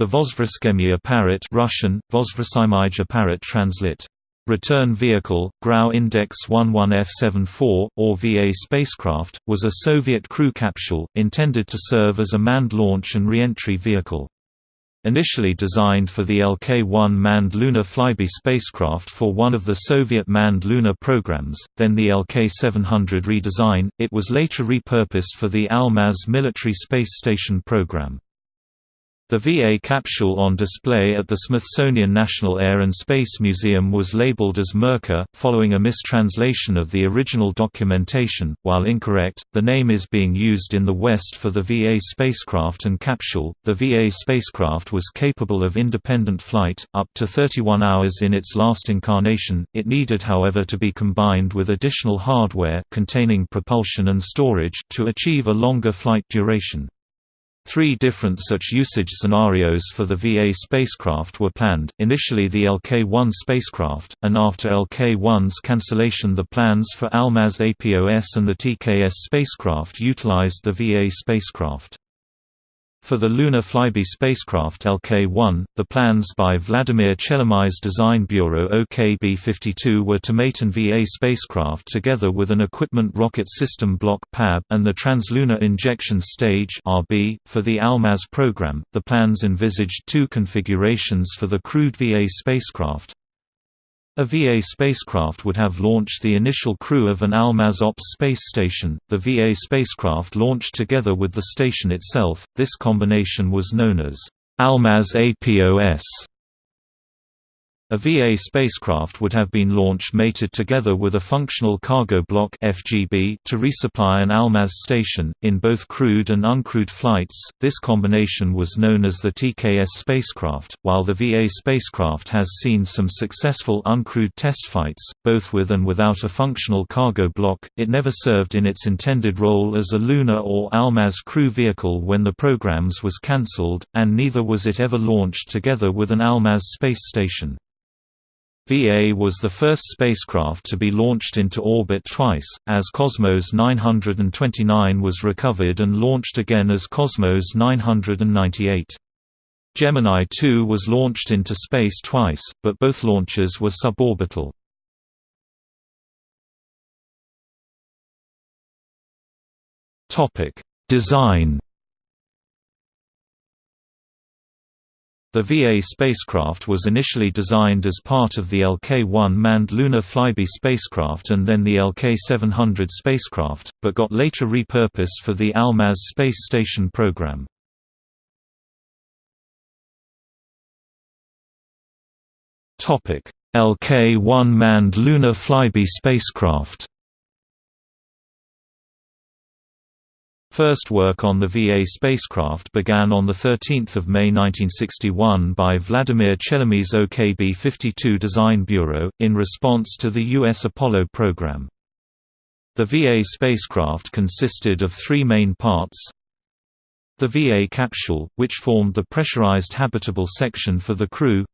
The Vozvrskemye Apparat Russian, Vozvrsimij Apparat translate. Return Vehicle, Grau Index 11F74, or VA spacecraft, was a Soviet crew capsule, intended to serve as a manned launch and re-entry vehicle. Initially designed for the LK-1 manned lunar flyby spacecraft for one of the Soviet manned lunar programs, then the LK-700 redesign, it was later repurposed for the Almaz military space station program. The VA capsule on display at the Smithsonian National Air and Space Museum was labeled as Merkur, following a mistranslation of the original documentation. While incorrect, the name is being used in the West for the VA spacecraft and capsule. The VA spacecraft was capable of independent flight, up to 31 hours in its last incarnation. It needed, however, to be combined with additional hardware containing propulsion and storage to achieve a longer flight duration. Three different such usage scenarios for the VA spacecraft were planned, initially the LK-1 spacecraft, and after LK-1's cancellation the plans for Almaz APOS and the TKS spacecraft utilized the VA spacecraft. For the Lunar Flyby spacecraft LK-1, the plans by Vladimir Chelomey's design bureau OKB-52 were to mate an VA spacecraft together with an Equipment Rocket System Block (PAB) and the Translunar Injection Stage (RB). For the Almaz program, the plans envisaged two configurations for the crewed VA spacecraft, a VA spacecraft would have launched the initial crew of an Almaz Ops space station, the VA spacecraft launched together with the station itself. This combination was known as Almaz APOS. A VA spacecraft would have been launched mated together with a functional cargo block (FGB) to resupply an Almaz station in both crewed and uncrewed flights. This combination was known as the TKS spacecraft. While the VA spacecraft has seen some successful uncrewed test flights, both with and without a functional cargo block, it never served in its intended role as a lunar or Almaz crew vehicle when the programs was cancelled, and neither was it ever launched together with an Almaz space station. VA was the first spacecraft to be launched into orbit twice, as Cosmos 929 was recovered and launched again as Cosmos 998. Gemini 2 was launched into space twice, but both launches were suborbital. Design The VA spacecraft was initially designed as part of the LK-1 manned lunar flyby spacecraft and then the LK-700 spacecraft, but got later repurposed for the Almaz space station program. LK-1 manned lunar flyby spacecraft First work on the VA spacecraft began on 13 May 1961 by Vladimir Chelomey's OKB-52 Design Bureau, in response to the U.S. Apollo program. The VA spacecraft consisted of three main parts the VA capsule, which formed the pressurized habitable section for the crew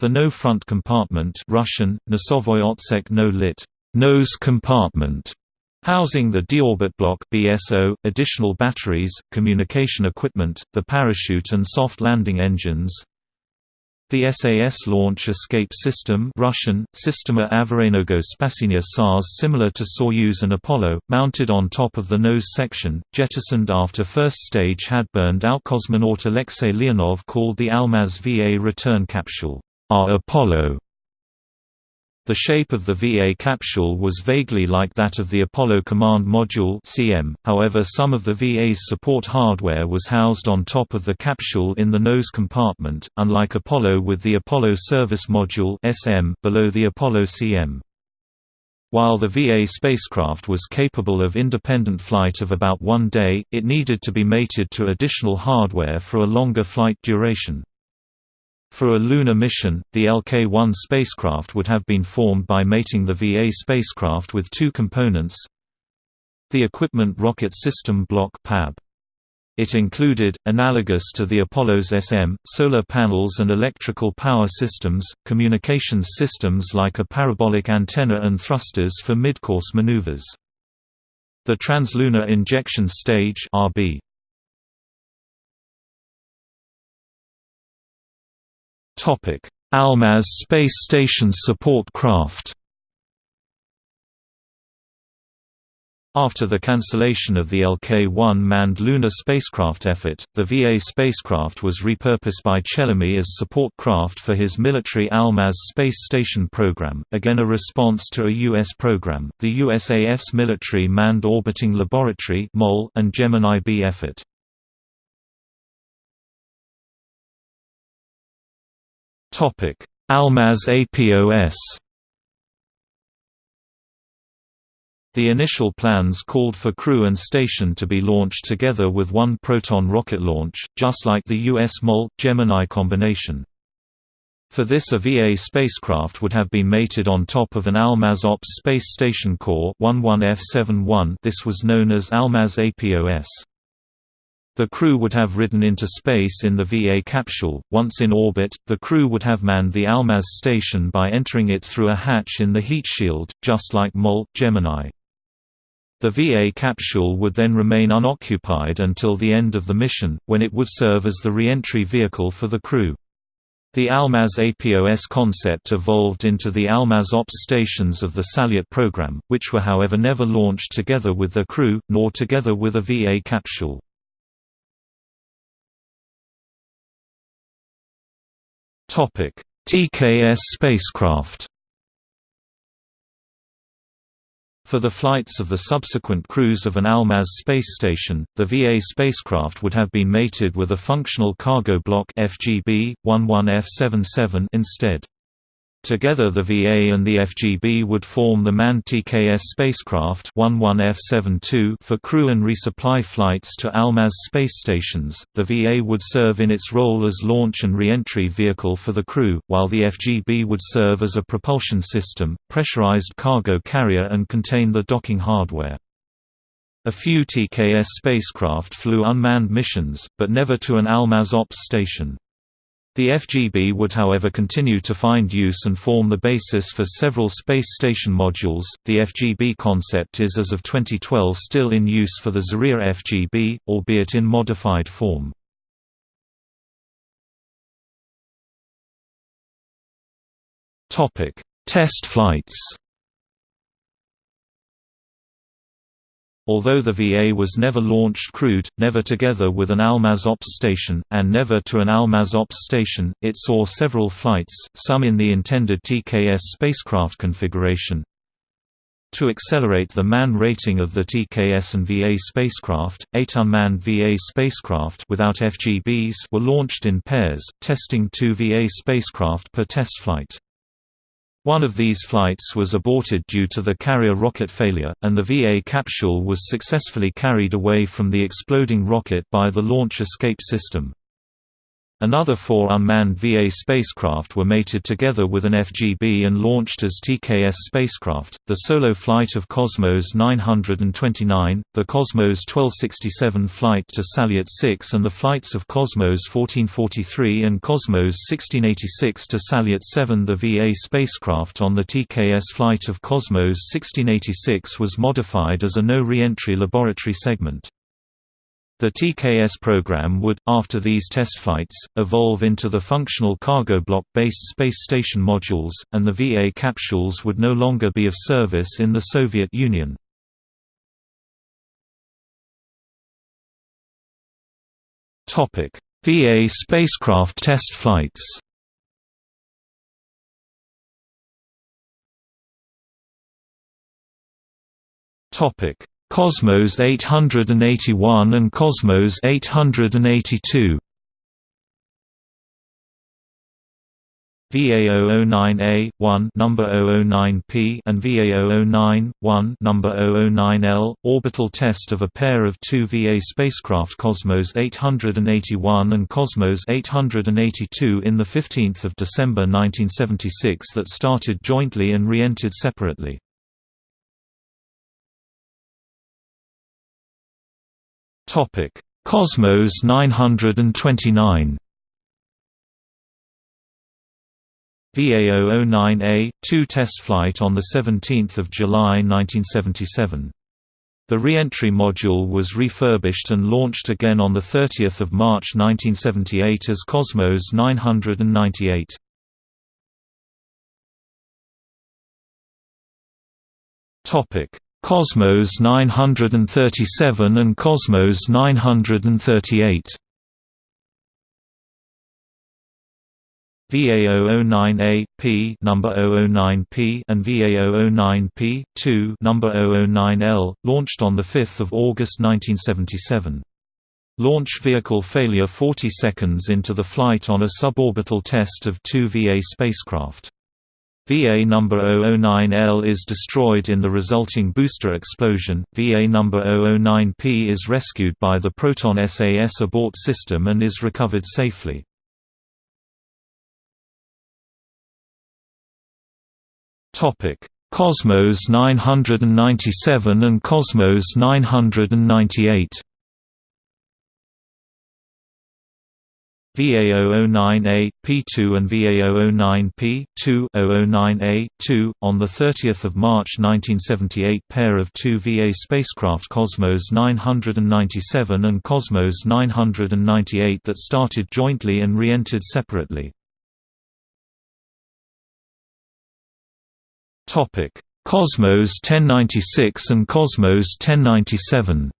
the no-front compartment Russian, Nosovoy Otsek no lit nose compartment, Housing the deorbit block BSO, additional batteries, communication equipment, the parachute and soft landing engines. The SAS launch escape system Russian, Sistema Averaynogo Spasinia SARS similar to Soyuz and Apollo, mounted on top of the nose section, jettisoned after first stage had burned out cosmonaut Alexei Leonov called the Almaz VA return capsule, our Apollo the shape of the VA capsule was vaguely like that of the Apollo Command Module (CM). However, some of the VA's support hardware was housed on top of the capsule in the nose compartment, unlike Apollo with the Apollo Service Module (SM) below the Apollo CM. While the VA spacecraft was capable of independent flight of about one day, it needed to be mated to additional hardware for a longer flight duration. For a lunar mission, the LK-1 spacecraft would have been formed by mating the VA spacecraft with two components the Equipment Rocket System Block PAB. It included, analogous to the Apollo's SM, solar panels and electrical power systems, communications systems like a parabolic antenna and thrusters for mid-course maneuvers. The Translunar Injection Stage RB Almaz Space Station Support Craft After the cancellation of the LK-1 manned lunar spacecraft effort, the VA spacecraft was repurposed by Chelomey as support craft for his military Almaz space station program, again a response to a U.S. program, the USAF's Military Manned Orbiting Laboratory and Gemini B effort. Almaz APOS The initial plans called for crew and station to be launched together with one Proton rocket launch, just like the U.S. MOL-Gemini combination. For this a VA spacecraft would have been mated on top of an Almaz Ops Space Station core 11F71 this was known as Almaz APOS. The crew would have ridden into space in the VA capsule. Once in orbit, the crew would have manned the Almaz station by entering it through a hatch in the heat shield, just like MOL Gemini. The VA capsule would then remain unoccupied until the end of the mission, when it would serve as the re-entry vehicle for the crew. The Almaz APOS concept evolved into the Almaz Ops stations of the Salyut program, which were however never launched together with their crew, nor together with a VA capsule. TKS spacecraft For the flights of the subsequent crews of an Almaz space station, the VA spacecraft would have been mated with a functional cargo block FGB 11F77 instead. Together the VA and the FGB would form the manned TKS spacecraft 11F72 for crew and resupply flights to Almaz space stations. The VA would serve in its role as launch and re-entry vehicle for the crew, while the FGB would serve as a propulsion system, pressurized cargo carrier and contain the docking hardware. A few TKS spacecraft flew unmanned missions, but never to an Almaz Ops station. The FGB would however continue to find use and form the basis for several space station modules. The FGB concept is as of 2012 still in use for the Zarya FGB, albeit in modified form. Topic: Test flights. Although the VA was never launched crewed, never together with an Almaz Ops station, and never to an Almaz Ops station, it saw several flights, some in the intended TKS spacecraft configuration. To accelerate the man rating of the TKS and VA spacecraft, eight unmanned VA spacecraft without FGBs were launched in pairs, testing two VA spacecraft per test flight. One of these flights was aborted due to the carrier rocket failure, and the VA capsule was successfully carried away from the exploding rocket by the launch escape system. Another four unmanned VA spacecraft were mated together with an FGB and launched as TKS spacecraft, the solo flight of Cosmos 929, the Cosmos 1267 flight to Salyut 6 and the flights of Cosmos 1443 and Cosmos 1686 to Salyut 7 The VA spacecraft on the TKS flight of Cosmos 1686 was modified as a no re-entry laboratory segment. The TKS program would, after these test flights, evolve into the functional cargo block-based space station modules, and the VA capsules would no longer be of service in the Soviet Union. VA spacecraft test flights Cosmos 881 and Cosmos 882. VA009A 1 number 009P and VA009 1 number 009L orbital test of a pair of two VA spacecraft Cosmos 881 and Cosmos 882 in the 15th of December 1976 that started jointly and re-entered separately. Topic: Cosmos 929. VA009A, 2 test flight on 17 July 1977. The re-entry module was refurbished and launched again on 30 March 1978 as Cosmos 998. Cosmos 937 and Cosmos 938 VA009A, P number 009P and VA009P, 2 number 009L, launched on 5 August 1977. Launch vehicle failure 40 seconds into the flight on a suborbital test of two VA spacecraft. VA number 009L is destroyed in the resulting booster explosion. VA number 009P is rescued by the Proton SAS abort system and is recovered safely. Cosmos 997 and Cosmos 998. VA009A, P2 and VA009P, 2 009A, 2, on 30 March 1978 pair of two VA spacecraft Cosmos 997 and Cosmos 998 that started jointly and re-entered separately. Cosmos 1096 and Cosmos 1097.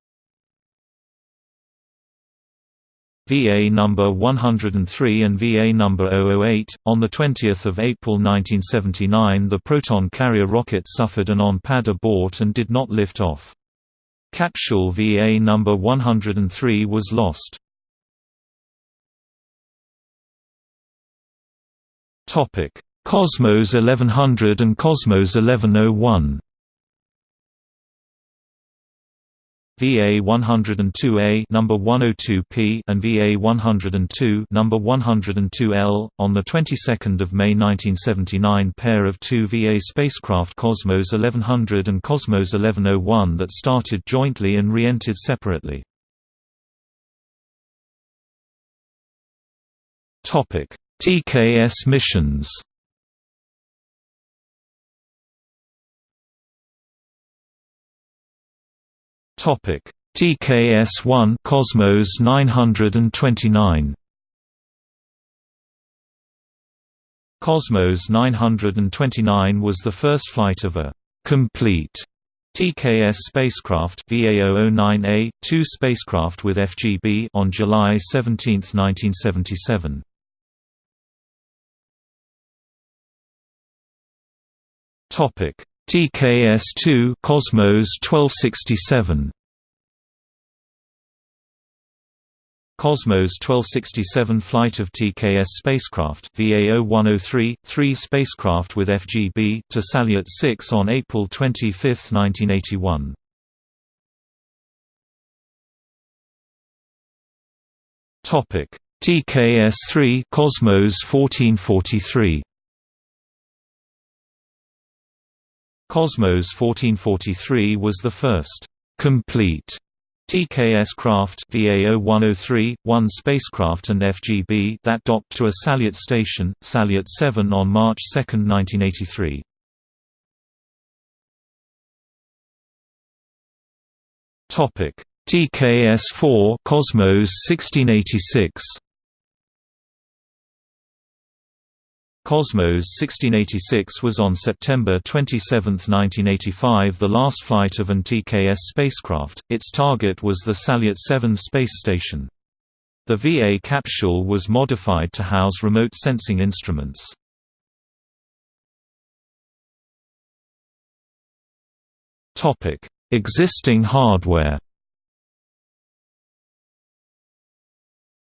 VA number 103 and VA number 008. On the 20th of April 1979, the Proton carrier rocket suffered an on-pad abort and did not lift off. Capsule VA number 103 was lost. Topic: Cosmos 1100 and Cosmos 1101 VA 102A number 102P and VA 102 number 102L on the 22nd of May 1979 pair of two VA spacecraft Cosmos 1100 and Cosmos 1101 that started jointly and re-entered separately. Topic: TKS missions Topic: TKS-1 Cosmos 929. Cosmos 929 was the first flight of a complete TKS spacecraft VA009A, 2 spacecraft with FGB on July 17, 1977. Topic: TKS-2 Cosmos 1267 Cosmos 1267 flight of TKS spacecraft VA0103, 3 spacecraft with FGB to Salyut 6 on April 25, 1981. Topic: TKS-3 Cosmos 1443 Cosmos 1443 was the first complete TKS craft VA0103, 1 spacecraft and FGB that docked to a Salyut station, Salyut 7 on March 2, 1983. TKS-4 Cosmos 1686 Cosmos 1686 was on September 27, 1985 the last flight of an TKS spacecraft, its target was the Salyut 7 space station. The VA capsule was modified to house remote sensing instruments. Existing hardware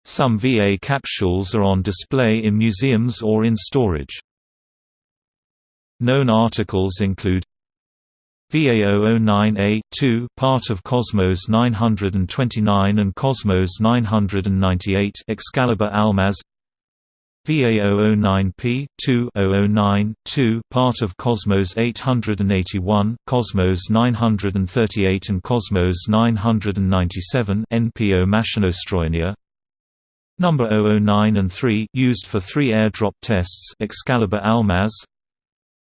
Some VA capsules are on display in museums or in storage. Known articles include VA009A-2 part of Cosmos 929 and Cosmos 998 Excalibur Almaz VA009P 2009 2 part of Cosmos 881, Cosmos 938 and Cosmos 997 NPO Mashinostroyeniya Number 009 and 3 used for three airdrop tests Excalibur Almaz.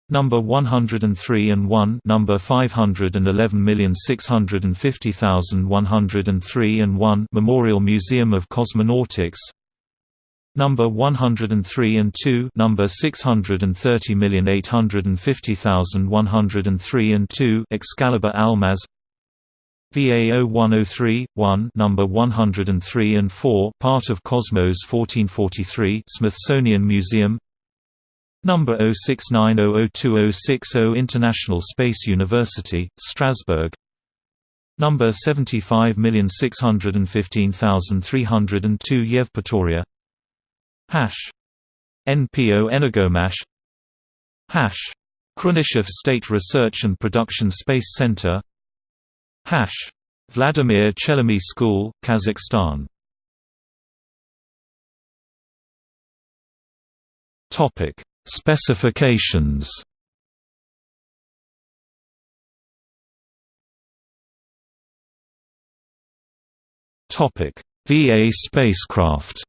Number 103 and 1 Number 511650103 and 1 Memorial Museum of Cosmonautics. Number 103 and 2 Number 630850103 and 2 Excalibur Almaz VA 0103 1 Number 103 and 4 Part of Cosmos 1443 Smithsonian Museum. Number 06900260 International Space University, Strasbourg. Number 75615302 Yevpatoria Hash. NPO Energomash. Hash. Khrunichev State Research and Production Space Center Hash. Vladimir Chelomey School, Kazakhstan. Topic. Specifications. Topic: VA spacecraft.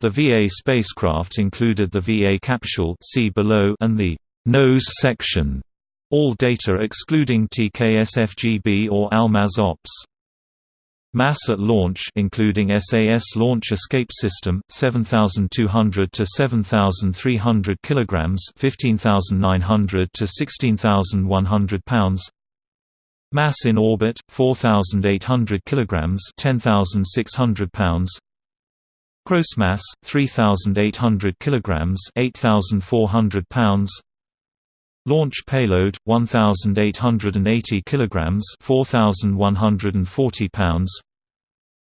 The VA spacecraft included the VA capsule see below and the nose section. All data excluding TKS-FGB or Almaz Ops. Mass at launch including SAS launch escape system 7200 to 7300 kilograms 15900 to 16100 pounds. Mass in orbit 4800 kilograms 10600 pounds. Gross mass 3800 kilograms 8400 pounds Launch payload 1880 kilograms 4140 pounds.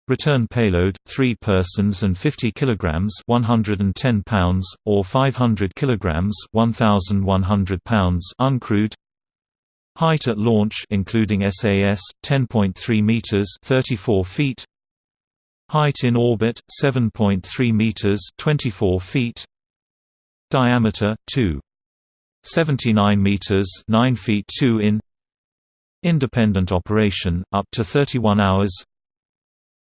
Return payload 3 persons and 50 kilograms 110 pounds or 500 kilograms 1100 pounds uncrewed. Height at launch including SAS 10.3 meters 34 feet. Height in orbit 7.3 meters 24 feet. Diameter 2 79 meters 9 feet 2 in. Independent operation up to 31 hours.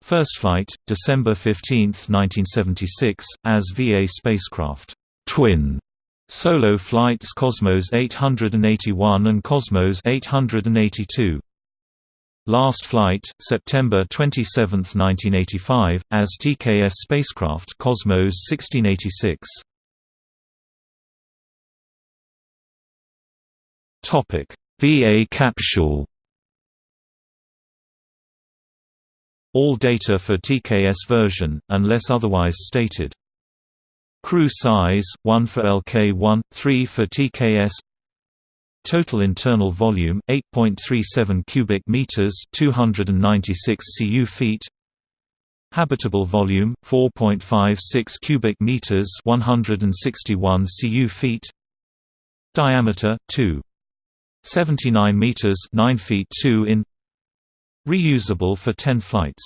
First flight December 15, 1976 as VA spacecraft. Twin. Solo flights Cosmos 881 and Cosmos 882 Last flight, September 27, 1985, as TKS spacecraft Cosmos 1686. Topic: VA capsule. All data for TKS version, unless otherwise stated. Crew size: 1 for LK1, 3 for TKS. Total internal volume: 8.37 cubic meters, 296 cu feet. Habitable volume: 4.56 cubic meters, 161 cu feet. Diameter: 2. 79 meters 9 feet 2 in reusable for 10 flights.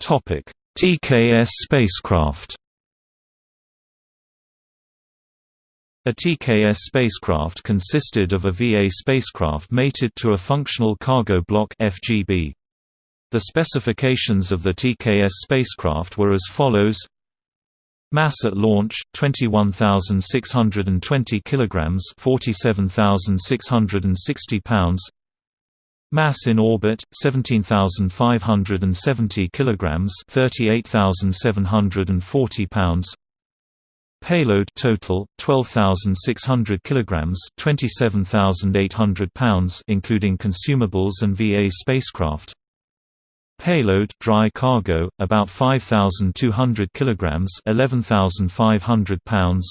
Topic TKS spacecraft. A TKS spacecraft consisted of a VA spacecraft mated to a functional cargo block FGB. The specifications of the TKS spacecraft were as follows Mass at launch 21620 kilograms 47660 pounds. Mass in orbit 17570 kilograms 38740 pounds. Payload total 12600 kilograms 27800 pounds including consumables and VA spacecraft Payload dry cargo about 5200 kilograms 11500 pounds.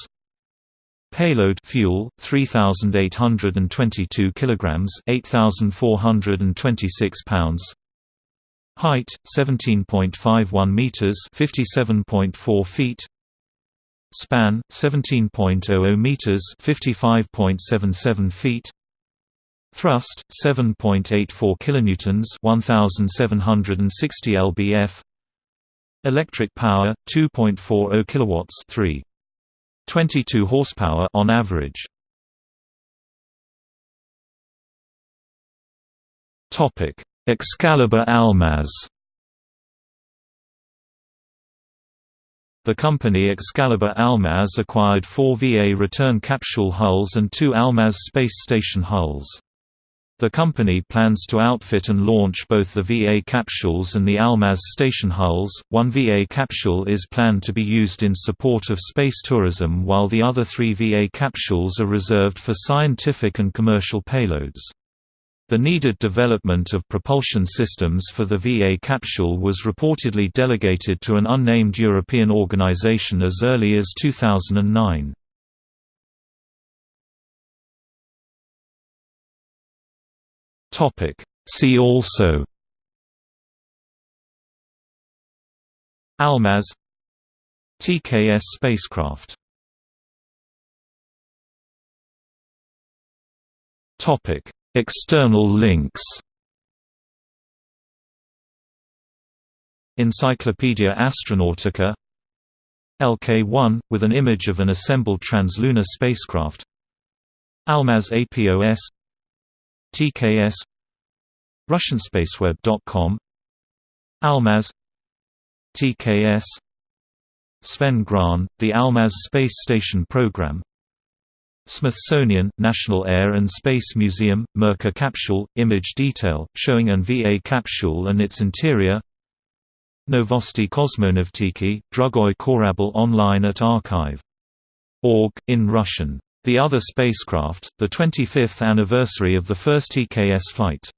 Payload fuel 3822 kilograms 8426 pounds. Height 17.51 meters 57.4 feet. Span 17.00 meters 55.77 feet Thrust 7.84 kilonewtons, 1760 lbf. Electric power 2.40 kilowatts, 3. 22 horsepower on average. Topic: Excalibur Almaz The company Excalibur Almaz acquired four VA return capsule hulls and two Almaz space station hulls. The company plans to outfit and launch both the VA capsules and the Almaz station hulls. One VA capsule is planned to be used in support of space tourism, while the other three VA capsules are reserved for scientific and commercial payloads. The needed development of propulsion systems for the VA capsule was reportedly delegated to an unnamed European organization as early as 2009. See also Almaz TKS spacecraft Topic. External links Encyclopaedia Astronautica LK-1, with an image of an assembled translunar spacecraft Almaz APOS TKS RussianSpaceweb.com Almaz TKS Sven Grahn, the Almaz Space Station Program Smithsonian, National Air and Space Museum, Merkur capsule, image detail, showing an VA capsule and its interior Novosti Kosmonavtiki, Drugoy Korabel online at archive.org, in Russian. The other spacecraft, the 25th anniversary of the first TKS flight